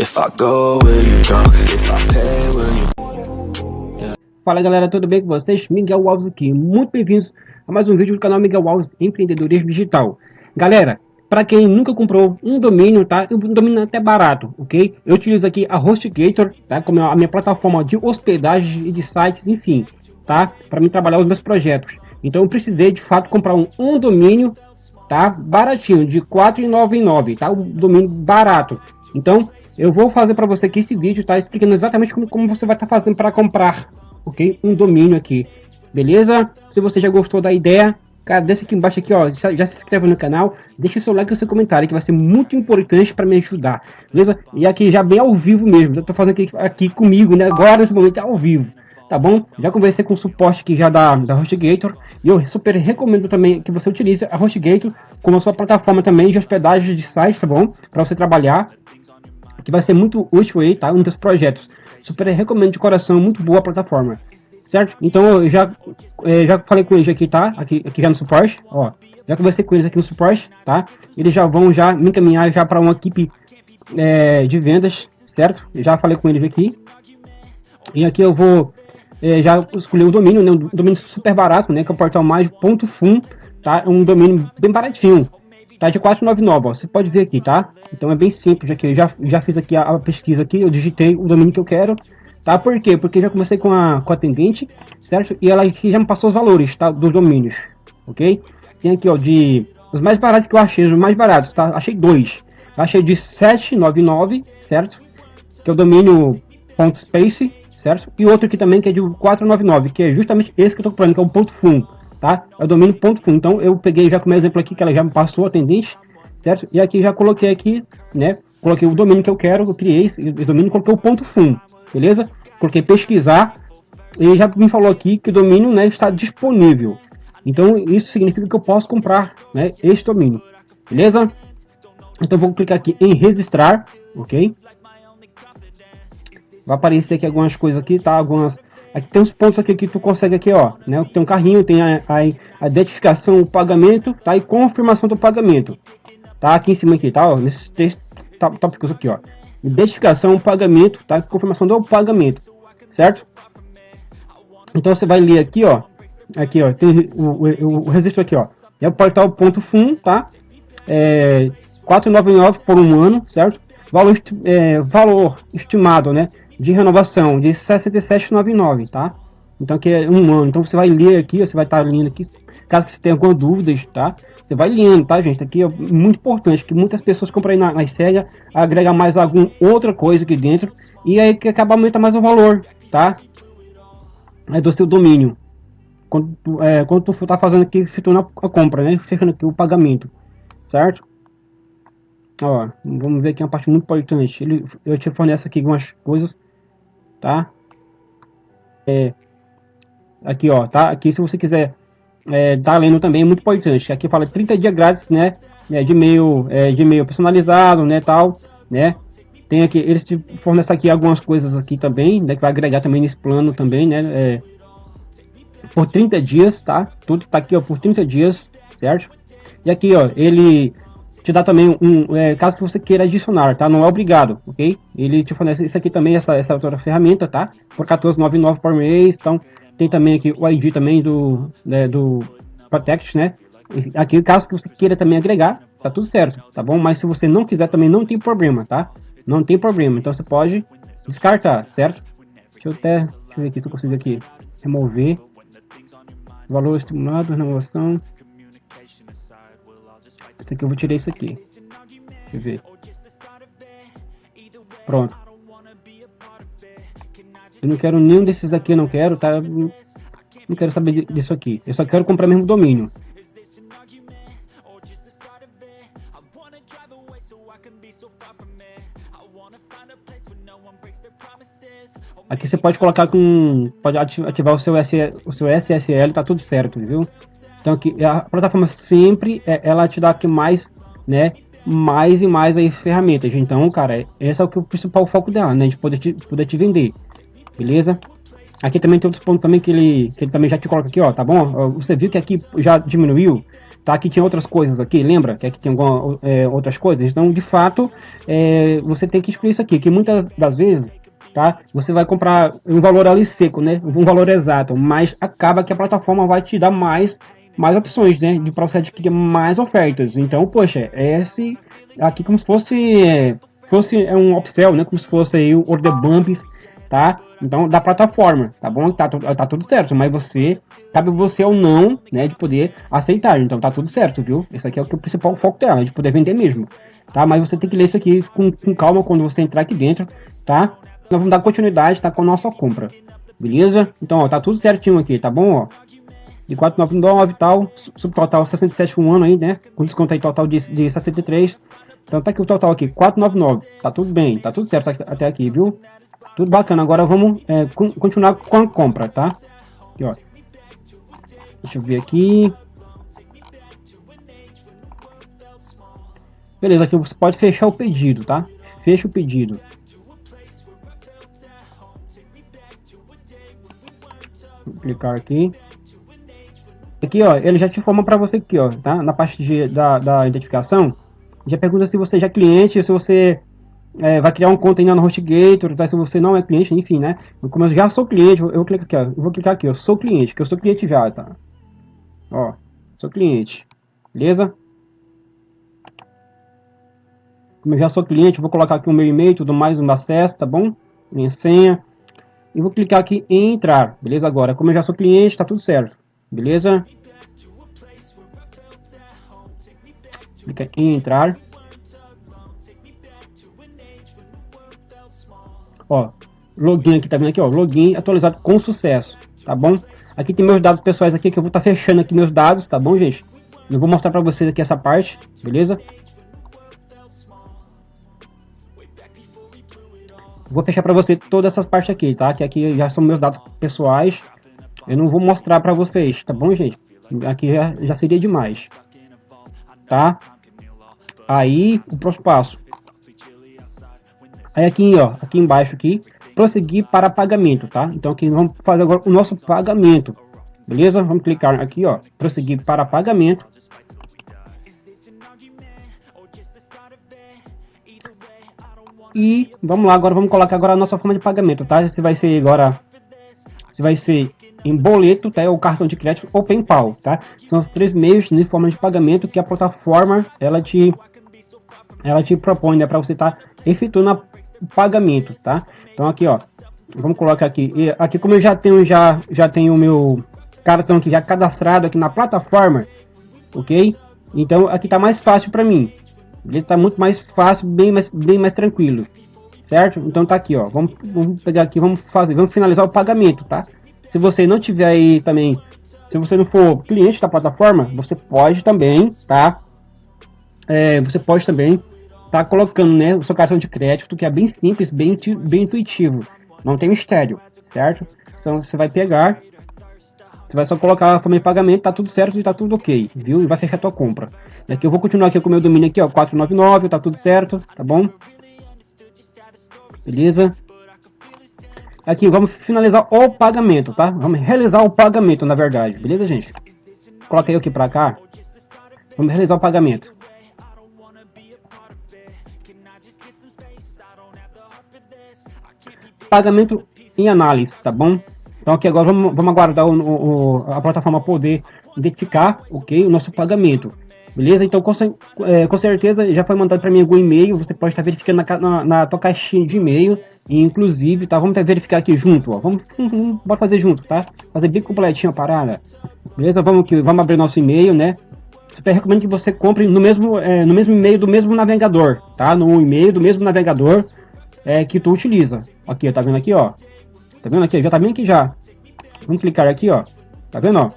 If I go, will you? If I pay, will you... Fala galera, tudo bem com vocês? Miguel Alves aqui, muito bem-vindos a mais um vídeo do canal Miguel Alves Empreendedorismo Digital. Galera, para quem nunca comprou um domínio, tá? Um domínio até barato, ok? Eu utilizo aqui a HostGator, tá? Como a minha plataforma de hospedagem e de sites, enfim, tá? Para mim trabalhar os meus projetos. Então eu precisei de fato comprar um, um domínio, tá? Baratinho, de R$ 4,99, tá? Um domínio barato. Então eu vou fazer para você aqui esse vídeo, tá? Explicando exatamente como, como você vai estar tá fazendo para comprar, ok? Um domínio aqui, beleza? Se você já gostou da ideia, cara, desce aqui embaixo aqui, ó, já, se inscreve no canal, deixa seu like e seu comentário, que vai ser muito importante para me ajudar, beleza? E aqui já bem ao vivo mesmo, eu tô fazendo aqui, aqui comigo, né? Agora nesse momento é ao vivo, tá bom? Já conversei com o suporte aqui já da, da HostGator, e eu super recomendo também que você utilize a HostGator como a sua plataforma também de hospedagem de sites, tá bom? Para você trabalhar, que vai ser muito útil aí, tá? Um dos projetos. Super recomendo de coração, muito boa a plataforma. Certo? Então eu já, é, já falei com eles aqui, tá? Aqui, aqui já no suporte, ó. Já conversei com eles aqui no suporte, tá? Eles já vão já me encaminhar já para uma equipe é, de vendas, certo? Já falei com eles aqui. E aqui eu vou é, já escolher o domínio, né? Um domínio super barato, né? Que é o portal mais.fun, tá? É um domínio bem baratinho, Tá de 499, ó. Você pode ver aqui, tá? Então é bem simples aqui. Eu já, já fiz aqui a, pesquisa aqui, eu digitei o domínio que eu quero. Tá? Por quê? Porque já comecei com a, com a atendente, certo? E ela aqui já me passou os valores, tá? Dos domínios, ok? Tem aqui, ó, de... Os mais baratos que eu achei, os mais baratos, tá? Achei dois. Achei de 799, certo? Que é o domínio .space, certo? E outro aqui também que é de 499, que é justamente esse que eu tô comprando, que é o ponto .fun tá? É o domínio ponto .com. Então eu peguei já como exemplo aqui que ela já me passou a atendente, certo? E aqui já coloquei aqui, né? Coloquei o domínio que eu quero, eu criei esse, domínio, coloquei o ponto .fun, beleza? Coloquei pesquisar e já me falou aqui que o domínio, né, está disponível. Então isso significa que eu posso comprar, né, este domínio, beleza? Então vou clicar aqui em registrar, ok? Vai aparecer aqui algumas coisas aqui, tá? Algumas Aqui tem uns pontos aqui que tu consegue aqui, ó, né? Tem um carrinho, tem a, a, a identificação, o pagamento, tá? E confirmação do pagamento. Tá aqui em cima aqui, tá? Ó, nesses três tópicos aqui, ó. Identificação, pagamento, tá? Confirmação do pagamento, certo? Então você vai ler aqui, ó. Aqui, ó, tem o, o, o registro aqui, ó. É o portal ponto .fun, tá? É 499 por um ano, certo? Valor, é, valor estimado, né? De renovação de 67,99, tá? Então que é um ano. Então você vai ler aqui, você vai estar tá lendo aqui, caso você tenha alguma dúvida, tá? Você vai lendo, tá, gente? Aqui é muito importante que muitas pessoas compram aí na, na SEGA, agrega mais alguma outra coisa aqui dentro e aí que acaba aumentando mais o valor, tá? É do seu domínio. Quando, é, quando tu tá fazendo aqui, efetuando a compra, né? Fechando aqui o pagamento, certo? Ó, vamos ver aqui uma parte muito importante. Ele, eu te forneço aqui algumas coisas tá? É, aqui, ó, tá? Aqui, se você quiser é, tá lendo também, é muito importante. Aqui fala 30 dias grátis, né? É, de e-mail, é, de e-mail personalizado, né, tal, né? Tem aqui, eles te fornecem aqui algumas coisas aqui também, né, que vai agregar também nesse plano também, né? É, por 30 dias, tá? Tudo tá aqui, ó, por 30 dias, certo? E aqui, ó, ele te dá também um, é, caso que você queira adicionar, tá? Não é obrigado, ok? Ele te fornece isso aqui também, essa, essa outra ferramenta, tá? Por 14,99 por mês, então tem também aqui o ID também do, né, do Protect, né? Aqui, caso que você queira também agregar, tá tudo certo, tá bom? Mas se você não quiser também, não tem problema, tá? Não tem problema, então você pode descartar, certo? Deixa eu até, deixa eu ver aqui se eu consigo aqui remover valor estimulado, renovação aqui eu vou tirar isso aqui. Deixa eu ver. Pronto. Eu não quero nenhum desses aqui, não quero, tá? Não quero saber disso aqui. Eu só quero comprar mesmo domínio. Aqui você pode colocar com... Pode ativar o seu, o seu SSL, tá tudo certo, viu? Então aqui, a plataforma sempre é, ela te dá aqui mais, né, mais e mais aí ferramentas. Então, cara, esse é o, que, o principal foco dela, né, de poder te, poder te vender, beleza? Aqui também tem outros pontos também que ele, que ele também já te coloca aqui, ó, tá bom? Você viu que aqui já diminuiu, tá? Que tinha outras coisas aqui, lembra? Que aqui tem alguma, é, outras coisas. Então, de fato, é, você tem que excluir isso aqui, que muitas das vezes, tá? Você vai comprar um valor ali seco, né? Um valor exato, mas acaba que a plataforma vai te dar mais, mais opções, né? De para você adquirir mais ofertas. Então, poxa, esse aqui como se fosse, fosse é um upsell, né? Como se fosse aí o order bumps, tá? Então, da plataforma, tá bom? Tá, tá tudo certo, mas você, cabe você ou não, né, de poder aceitar. Então, tá tudo certo, viu? Esse aqui é o, que é o principal foco dela, de poder vender mesmo, tá? Mas você tem que ler isso aqui com, com calma quando você entrar aqui dentro, tá? Nós vamos dar continuidade, tá, com a nossa compra, beleza? Então, ó, tá tudo certinho aqui, tá bom, ó? De 499 e tal, subtotal 67 por um ano aí, né? Com desconto aí total de, de 63. Então tá aqui o total aqui, 499. Tá tudo bem, tá tudo certo até aqui, viu? Tudo bacana. Agora vamos é, continuar com a compra, tá? Aqui, ó. Deixa eu ver aqui. Beleza, aqui você pode fechar o pedido, tá? Fecha o pedido. Vou clicar aqui. Aqui, ó, ele já te informa para você aqui, ó, tá? Na parte de, da, da identificação, já pergunta se você já é cliente, se você é, vai criar um conta ainda no HostGator, tá? se você não é cliente, enfim, né? Como eu já sou cliente, eu vou clicar aqui, ó, eu vou clicar aqui, eu sou cliente, que eu sou cliente já, tá? Ó, sou cliente, beleza? Como eu já sou cliente, vou colocar aqui o meu e-mail, tudo mais, um acesso, tá bom? Minha senha. E vou clicar aqui em entrar, beleza? Agora, como eu já sou cliente, tá tudo certo, beleza? Clica em entrar. Ó, login aqui, tá vendo aqui, ó, login atualizado com sucesso, tá bom? Aqui tem meus dados pessoais aqui, que eu vou estar tá fechando aqui meus dados, tá bom, gente? Eu vou mostrar para vocês aqui essa parte, beleza? Vou fechar para você todas essas partes aqui, tá? Que aqui já são meus dados pessoais. Eu não vou mostrar para vocês, tá bom, gente? Aqui já, já seria demais, tá? Aí, o próximo passo. Aí aqui, ó, aqui embaixo aqui, prosseguir para pagamento, tá? Então aqui vamos fazer agora o nosso pagamento, beleza? Vamos clicar aqui, ó, prosseguir para pagamento. E vamos lá, agora vamos colocar agora a nossa forma de pagamento, tá? Se vai ser agora, se vai ser em boleto, tá? Ou cartão de crédito ou PayPal, tá? São os três meios de forma de pagamento que a plataforma ela te ela te propõe, né, para você estar tá efetuando a pagamento, tá? Então aqui, ó, vamos colocar aqui. E aqui como eu já tenho já já tenho o meu cartão aqui já cadastrado aqui na plataforma, ok? Então aqui tá mais fácil para mim. Ele tá muito mais fácil, bem mais bem mais tranquilo, certo? Então tá aqui, ó. Vamos, vamos pegar aqui, vamos fazer, vamos finalizar o pagamento, tá? Se você não tiver aí também, se você não for cliente da plataforma, você pode também, tá? É, você pode também tá colocando né, o seu cartão de crédito, que é bem simples, bem, bem intuitivo. Não tem mistério, certo? Então você vai pegar, você vai só colocar de pagamento, tá tudo certo e tá tudo ok, viu? E vai fechar a tua compra. E aqui eu vou continuar aqui com o meu domínio aqui, ó, 499, tá tudo certo, tá bom? Beleza? Aqui, vamos finalizar o pagamento, tá? Vamos realizar o pagamento, na verdade, beleza, gente? Coloquei aqui pra cá. Vamos realizar o pagamento. pagamento em análise, tá bom? Então aqui agora vamos, vamos aguardar o, o, a plataforma poder identificar, ok, o nosso pagamento. Beleza? Então com, é, com certeza já foi mandado para mim algum e-mail, você pode estar verificando na, na, na tua caixinha de e-mail, inclusive, tá? Vamos verificar aqui junto, ó. Vamos, bora fazer junto, tá? Fazer bem completinho a parada. Beleza? Vamos, aqui, vamos abrir nosso e-mail, né? Eu recomendo que você compre no mesmo, é, no mesmo e-mail do mesmo navegador, tá? No e-mail do mesmo navegador é, que tu utiliza. Aqui, tá vendo aqui, ó? Tá vendo aqui? Já tá bem aqui já. Vamos clicar aqui, ó. Tá vendo, ó?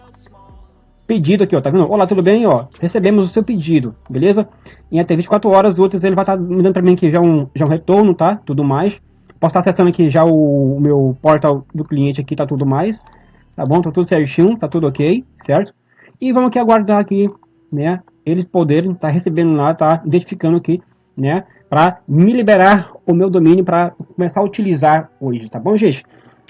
Pedido aqui, ó. Tá vendo? Olá, tudo bem, ó? Recebemos o seu pedido, beleza? Em até 24 horas outros ele vai estar tá me dando pra mim aqui já um, já um retorno, tá? Tudo mais. Posso estar tá acessando aqui já o, o meu portal do cliente aqui, tá tudo mais. Tá bom? Tá tudo certinho, tá tudo ok, certo? E vamos aqui aguardar aqui, né? Eles poderem estar tá recebendo lá, tá identificando aqui, né? para me liberar o meu domínio para começar a utilizar hoje, tá bom, gente?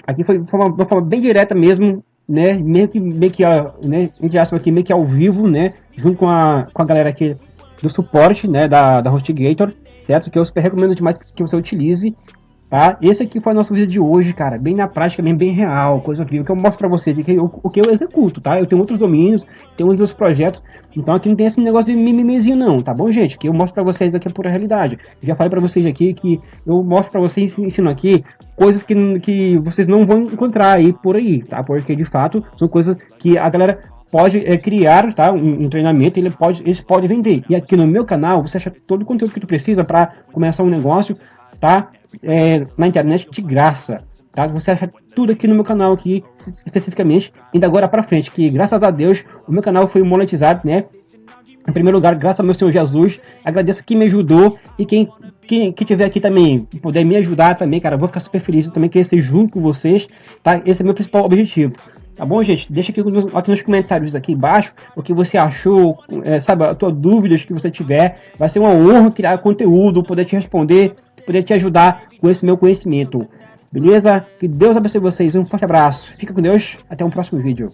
Aqui foi de uma forma bem direta mesmo, né, meio que, meio que, né, entre aspas aqui, meio que ao vivo, né, junto com a, com a galera aqui do suporte, né, da, da HostGator, certo? Que eu super recomendo demais que você utilize, Tá? Esse aqui foi a nossa vídeo de hoje, cara, bem na prática, bem, bem real, coisa incrível, que eu mostro pra vocês o que eu executo, tá? Eu tenho outros domínios, tenho outros projetos, então aqui não tem esse negócio de mimimezinho não, tá bom, gente? Que eu mostro pra vocês aqui a pura realidade. Já falei pra vocês aqui que eu mostro pra vocês, ensino aqui, coisas que, que vocês não vão encontrar aí por aí, tá? Porque, de fato, são coisas que a galera pode é, criar tá, um, um, treinamento, ele pode, eles podem vender. E aqui no meu canal, você acha todo o conteúdo que tu precisa para começar um negócio, tá? É, na internet de graça, tá? Você acha tudo aqui no meu canal aqui, especificamente, ainda agora para frente, que graças a Deus o meu canal foi monetizado, né? Em primeiro lugar, graças ao meu Senhor Jesus, agradeço quem me ajudou e quem, quem, quem tiver aqui também, puder me ajudar também, cara, vou ficar super feliz, eu também queria ser junto com vocês, tá? Esse é meu principal objetivo. Tá bom, gente? Deixa aqui, aqui nos comentários aqui embaixo o que você achou, é, sabe, as tuas dúvidas que você tiver. Vai ser uma honra criar conteúdo, poder te responder, poder te ajudar com esse meu conhecimento. Beleza? Que Deus abençoe vocês. Um forte abraço. Fica com Deus. Até um próximo vídeo.